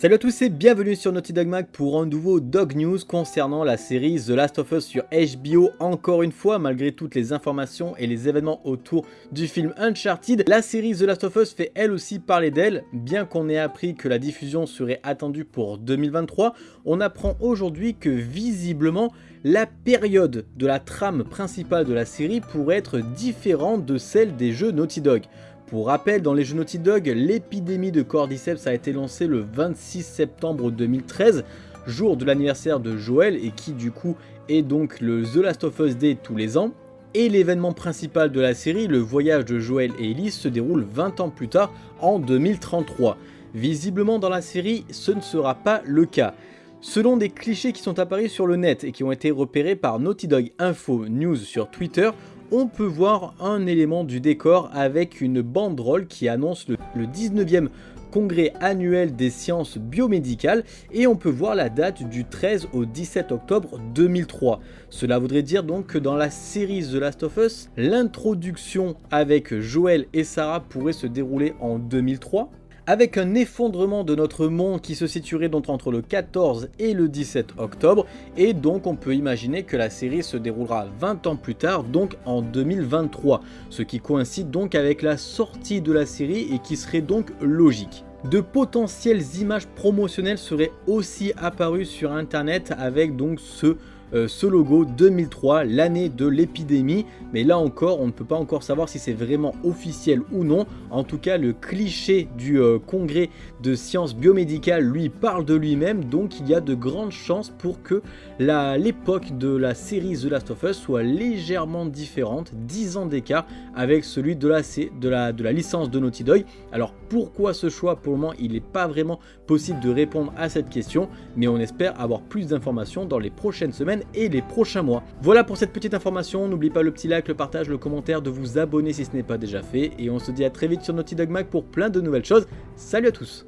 Salut à tous et bienvenue sur Naughty Dog Mag pour un nouveau Dog News concernant la série The Last of Us sur HBO. Encore une fois, malgré toutes les informations et les événements autour du film Uncharted, la série The Last of Us fait elle aussi parler d'elle. Bien qu'on ait appris que la diffusion serait attendue pour 2023, on apprend aujourd'hui que visiblement, la période de la trame principale de la série pourrait être différente de celle des jeux Naughty Dog. Pour rappel, dans les jeux Naughty Dog, l'épidémie de Cordyceps a été lancée le 26 septembre 2013, jour de l'anniversaire de Joel et qui du coup est donc le The Last of Us Day tous les ans. Et l'événement principal de la série, le voyage de Joel et Ellie, se déroule 20 ans plus tard, en 2033. Visiblement dans la série, ce ne sera pas le cas. Selon des clichés qui sont apparus sur le net et qui ont été repérés par Naughty Dog Info News sur Twitter, on peut voir un élément du décor avec une banderole qui annonce le, 19e congrès annuel des sciences biomédicales et on peut voir la date du 13 au 17 octobre 2003. Cela voudrait dire donc que dans la série The Last of Us, l'introduction avec Joel et Sarah pourrait se dérouler en 2003 avec un effondrement de notre monde qui se situerait donc entre le 14 et le 17 octobre, et donc on peut imaginer que la série se déroulera 20 ans plus tard, donc en 2023, ce qui coïncide donc avec la sortie de la série et qui serait donc logique. De potentielles images promotionnelles seraient aussi apparues sur internet avec donc ce euh, ce logo 2003, l'année de l'épidémie. Mais là encore, on ne peut pas encore savoir si c'est vraiment officiel ou non. En tout cas, le cliché du euh, congrès de sciences biomédicales lui parle de lui-même. Donc il y a de grandes chances pour que l'époque de la série The Last of Us soit légèrement différente, 10 ans d'écart avec celui de la, de, la, de la licence de Naughty Dog. Alors pourquoi ce choix? Pour le moment, il n'est pas vraiment possible de répondre à cette question. Mais on espère avoir plus d'informations dans les prochaines semaines et les prochains mois. Voilà pour cette petite information, n'oublie pas le petit like, le partage, le commentaire, de vous abonner si ce n'est pas déjà fait, et on se dit à très vite sur Naughty Dog Mag pour plein de nouvelles choses. Salut à tous